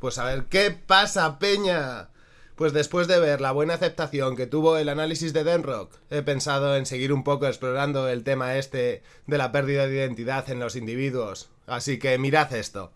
Pues a ver, ¿qué pasa, Peña? Pues después de ver la buena aceptación que tuvo el análisis de Denrock, he pensado en seguir un poco explorando el tema este de la pérdida de identidad en los individuos. Así que mirad esto.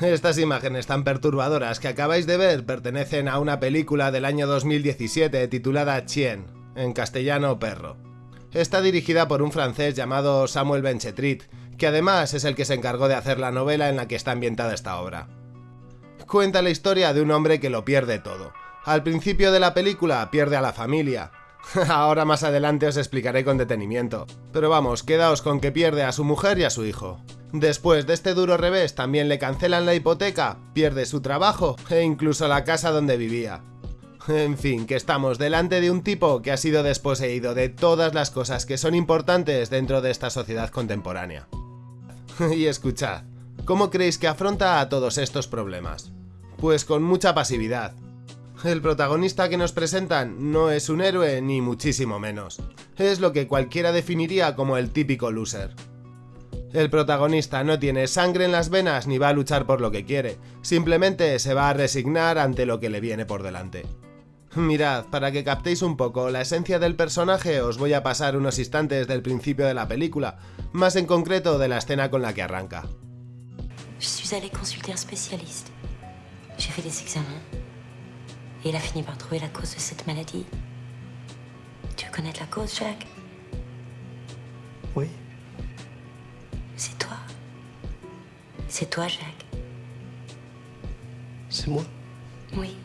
Estas imágenes tan perturbadoras que acabáis de ver pertenecen a una película del año 2017 titulada Chien, en castellano perro. Está dirigida por un francés llamado Samuel Benchetrit, que además es el que se encargó de hacer la novela en la que está ambientada esta obra. Cuenta la historia de un hombre que lo pierde todo. Al principio de la película pierde a la familia. Ahora más adelante os explicaré con detenimiento. Pero vamos, quedaos con que pierde a su mujer y a su hijo. Después de este duro revés también le cancelan la hipoteca, pierde su trabajo e incluso la casa donde vivía. En fin, que estamos delante de un tipo que ha sido desposeído de todas las cosas que son importantes dentro de esta sociedad contemporánea. y escuchad, ¿cómo creéis que afronta a todos estos problemas? Pues con mucha pasividad. El protagonista que nos presentan no es un héroe ni muchísimo menos. Es lo que cualquiera definiría como el típico loser. El protagonista no tiene sangre en las venas ni va a luchar por lo que quiere, simplemente se va a resignar ante lo que le viene por delante. Mirad, para que captéis un poco la esencia del personaje os voy a pasar unos instantes del principio de la película, más en concreto de la escena con la que arranca. Je suis allé. J'ai fait des examens. Et il a fini par trouver la cause de cette maladie. Tu veux connaître la cause, Jacques Oui. C'est toi. C'est toi, Jacques. C'est moi. Oui.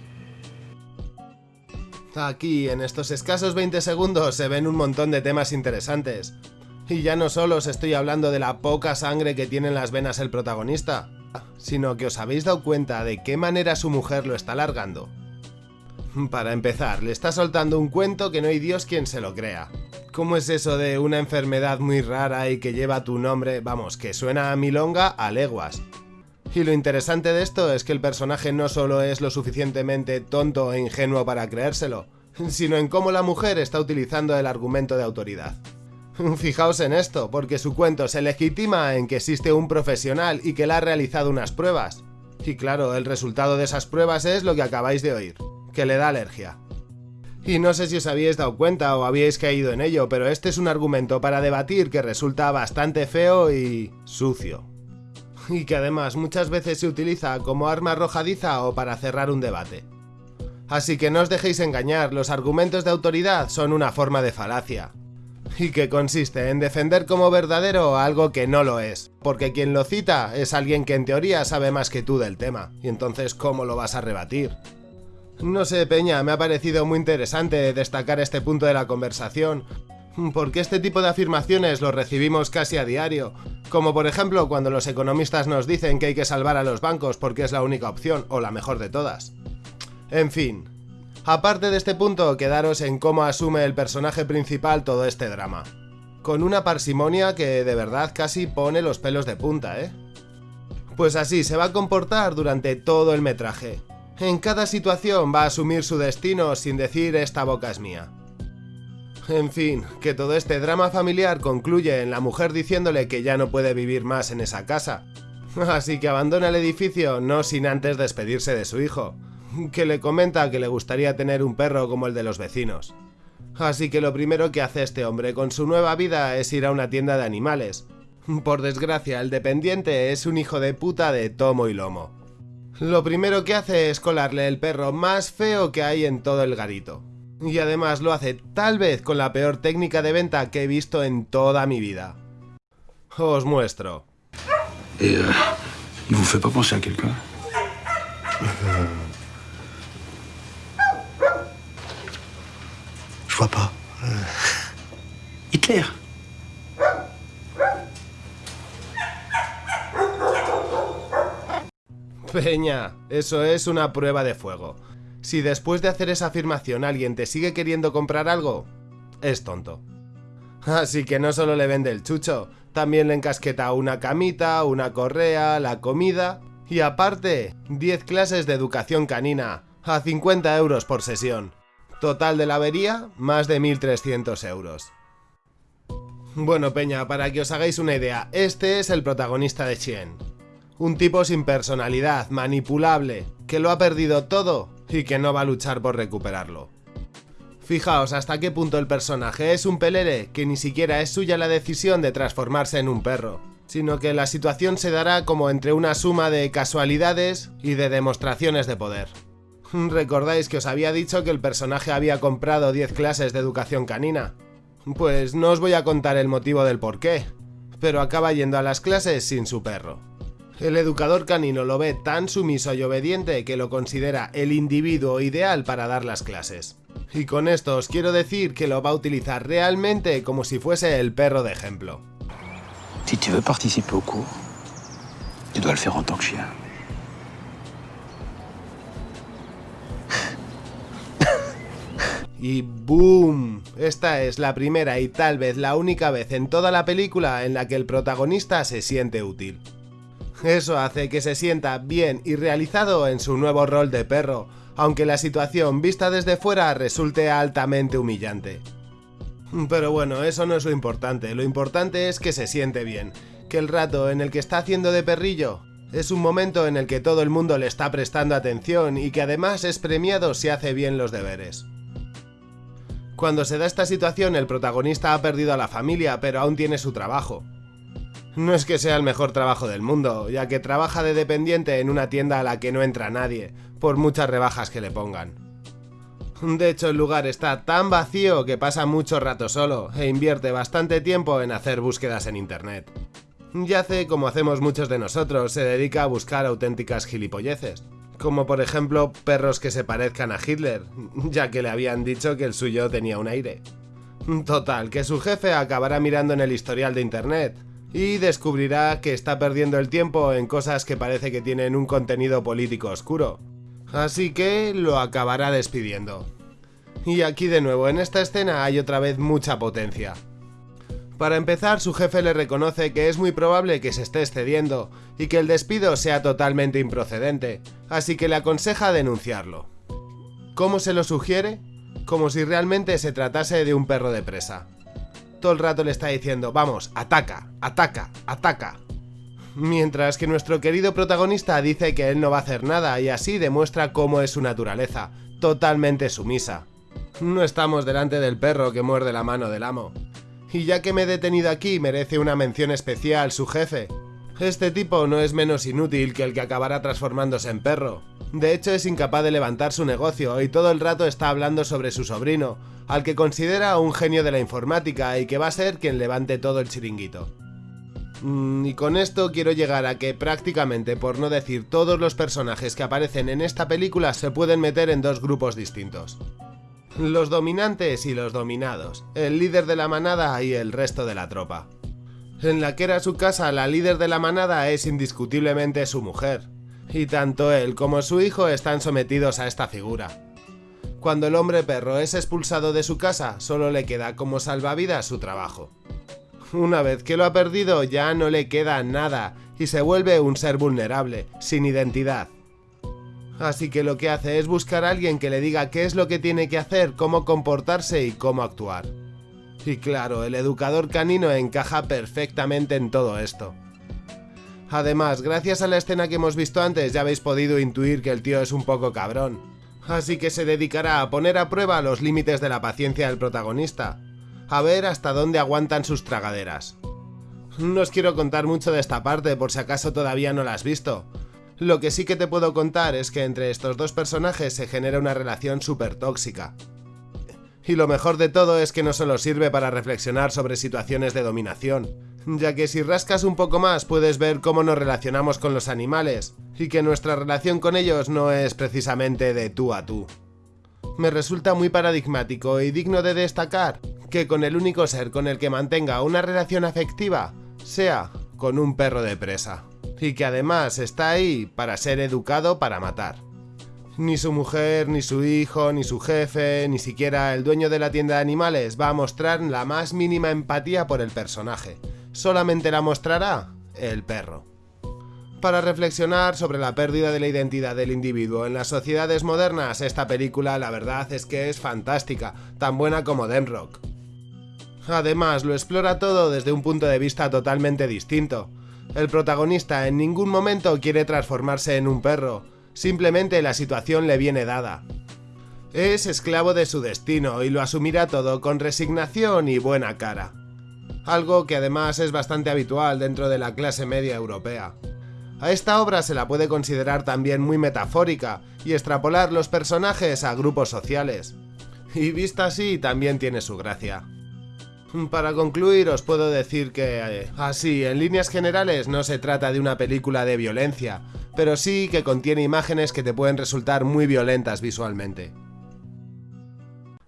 Aquí, en estos escasos 20 segundos, se ven un montón de temas interesantes. Y ya no solo os estoy hablando de la poca sangre que tiene en las venas el protagonista, sino que os habéis dado cuenta de qué manera su mujer lo está alargando. Para empezar, le está soltando un cuento que no hay Dios quien se lo crea. ¿Cómo es eso de una enfermedad muy rara y que lleva tu nombre? Vamos, que suena a milonga a leguas. Y lo interesante de esto es que el personaje no solo es lo suficientemente tonto e ingenuo para creérselo, sino en cómo la mujer está utilizando el argumento de autoridad. Fijaos en esto, porque su cuento se legitima en que existe un profesional y que le ha realizado unas pruebas. Y claro, el resultado de esas pruebas es lo que acabáis de oír, que le da alergia. Y no sé si os habíais dado cuenta o habíais caído en ello, pero este es un argumento para debatir que resulta bastante feo y sucio. Y que además muchas veces se utiliza como arma arrojadiza o para cerrar un debate. Así que no os dejéis engañar, los argumentos de autoridad son una forma de falacia. Y que consiste en defender como verdadero algo que no lo es, porque quien lo cita es alguien que en teoría sabe más que tú del tema, y entonces ¿cómo lo vas a rebatir? No sé, Peña, me ha parecido muy interesante destacar este punto de la conversación, porque este tipo de afirmaciones los recibimos casi a diario, como por ejemplo cuando los economistas nos dicen que hay que salvar a los bancos porque es la única opción, o la mejor de todas. En fin, aparte de este punto, quedaros en cómo asume el personaje principal todo este drama. Con una parsimonia que de verdad casi pone los pelos de punta, ¿eh? Pues así se va a comportar durante todo el metraje, en cada situación va a asumir su destino sin decir esta boca es mía. En fin, que todo este drama familiar concluye en la mujer diciéndole que ya no puede vivir más en esa casa. Así que abandona el edificio no sin antes despedirse de su hijo, que le comenta que le gustaría tener un perro como el de los vecinos. Así que lo primero que hace este hombre con su nueva vida es ir a una tienda de animales. Por desgracia, el dependiente es un hijo de puta de tomo y lomo. Lo primero que hace es colarle el perro más feo que hay en todo el garito. Y además lo hace tal vez con la peor técnica de venta que he visto en toda mi vida. Os muestro. Et euh, il vous fait pas penser à quelqu'un Je vois pas. Hitler Peña, eso es una prueba de fuego. Si después de hacer esa afirmación alguien te sigue queriendo comprar algo, es tonto. Así que no solo le vende el chucho, también le encasqueta una camita, una correa, la comida y aparte 10 clases de educación canina a 50 euros por sesión. Total de la avería, más de 1.300 euros. Bueno, Peña, para que os hagáis una idea, este es el protagonista de Chien. Un tipo sin personalidad, manipulable, que lo ha perdido todo y que no va a luchar por recuperarlo. Fijaos hasta qué punto el personaje es un pelere que ni siquiera es suya la decisión de transformarse en un perro, sino que la situación se dará como entre una suma de casualidades y de demostraciones de poder. ¿Recordáis que os había dicho que el personaje había comprado 10 clases de educación canina? Pues no os voy a contar el motivo del por qué, pero acaba yendo a las clases sin su perro. El educador canino lo ve tan sumiso y obediente que lo considera el individuo ideal para dar las clases. Y con esto os quiero decir que lo va a utilizar realmente como si fuese el perro de ejemplo. Si tu veux participer au cours, tu dois le faire en tant que chien. Y ¡boom! Esta es la primera y tal vez la única vez en toda la película en la que el protagonista se siente útil. Eso hace que se sienta bien y realizado en su nuevo rol de perro, aunque la situación vista desde fuera resulte altamente humillante. Pero bueno, eso no es lo importante, lo importante es que se siente bien, que el rato en el que está haciendo de perrillo es un momento en el que todo el mundo le está prestando atención y que además es premiado si hace bien los deberes. Cuando se da esta situación el protagonista ha perdido a la familia pero aún tiene su trabajo. No es que sea el mejor trabajo del mundo, ya que trabaja de dependiente en una tienda a la que no entra nadie, por muchas rebajas que le pongan. De hecho, el lugar está tan vacío que pasa mucho rato solo e invierte bastante tiempo en hacer búsquedas en internet. Y hace como hacemos muchos de nosotros, se dedica a buscar auténticas gilipolleces. Como por ejemplo perros que se parezcan a Hitler, ya que le habían dicho que el suyo tenía un aire. Total, que su jefe acabará mirando en el historial de internet, y descubrirá que está perdiendo el tiempo en cosas que parece que tienen un contenido político oscuro. Así que lo acabará despidiendo. Y aquí de nuevo, en esta escena hay otra vez mucha potencia. Para empezar, su jefe le reconoce que es muy probable que se esté excediendo y que el despido sea totalmente improcedente, así que le aconseja denunciarlo. ¿Cómo se lo sugiere? Como si realmente se tratase de un perro de presa todo el rato le está diciendo, vamos, ataca, ataca, ataca. Mientras que nuestro querido protagonista dice que él no va a hacer nada y así demuestra cómo es su naturaleza, totalmente sumisa. No estamos delante del perro que muerde la mano del amo. Y ya que me he detenido aquí, merece una mención especial su jefe. Este tipo no es menos inútil que el que acabará transformándose en perro. De hecho es incapaz de levantar su negocio y todo el rato está hablando sobre su sobrino, al que considera un genio de la informática y que va a ser quien levante todo el chiringuito. Mm, y con esto quiero llegar a que prácticamente, por no decir todos los personajes que aparecen en esta película se pueden meter en dos grupos distintos. Los dominantes y los dominados, el líder de la manada y el resto de la tropa. En la que era su casa, la líder de la manada es indiscutiblemente su mujer, y tanto él como su hijo están sometidos a esta figura. Cuando el hombre perro es expulsado de su casa, solo le queda como salvavidas su trabajo. Una vez que lo ha perdido, ya no le queda nada y se vuelve un ser vulnerable, sin identidad. Así que lo que hace es buscar a alguien que le diga qué es lo que tiene que hacer, cómo comportarse y cómo actuar. Y claro, el educador canino encaja perfectamente en todo esto. Además, gracias a la escena que hemos visto antes ya habéis podido intuir que el tío es un poco cabrón así que se dedicará a poner a prueba los límites de la paciencia del protagonista, a ver hasta dónde aguantan sus tragaderas. No os quiero contar mucho de esta parte por si acaso todavía no la has visto. Lo que sí que te puedo contar es que entre estos dos personajes se genera una relación súper tóxica. Y lo mejor de todo es que no solo sirve para reflexionar sobre situaciones de dominación, ya que si rascas un poco más puedes ver cómo nos relacionamos con los animales, y que nuestra relación con ellos no es precisamente de tú a tú. Me resulta muy paradigmático y digno de destacar que con el único ser con el que mantenga una relación afectiva sea con un perro de presa, y que además está ahí para ser educado para matar. Ni su mujer, ni su hijo, ni su jefe, ni siquiera el dueño de la tienda de animales va a mostrar la más mínima empatía por el personaje. Solamente la mostrará el perro. Para reflexionar sobre la pérdida de la identidad del individuo en las sociedades modernas, esta película la verdad es que es fantástica, tan buena como Demrock. Además, lo explora todo desde un punto de vista totalmente distinto. El protagonista en ningún momento quiere transformarse en un perro, simplemente la situación le viene dada. Es esclavo de su destino y lo asumirá todo con resignación y buena cara. Algo que además es bastante habitual dentro de la clase media europea. A esta obra se la puede considerar también muy metafórica y extrapolar los personajes a grupos sociales. Y vista así también tiene su gracia. Para concluir os puedo decir que, eh, así, en líneas generales no se trata de una película de violencia, pero sí que contiene imágenes que te pueden resultar muy violentas visualmente.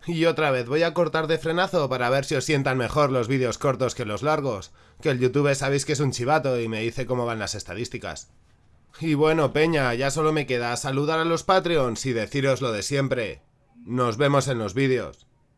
Y otra vez, voy a cortar de frenazo para ver si os sientan mejor los vídeos cortos que los largos, que el YouTube sabéis que es un chivato y me dice cómo van las estadísticas. Y bueno, Peña, ya solo me queda saludar a los Patreons y deciros lo de siempre. Nos vemos en los vídeos.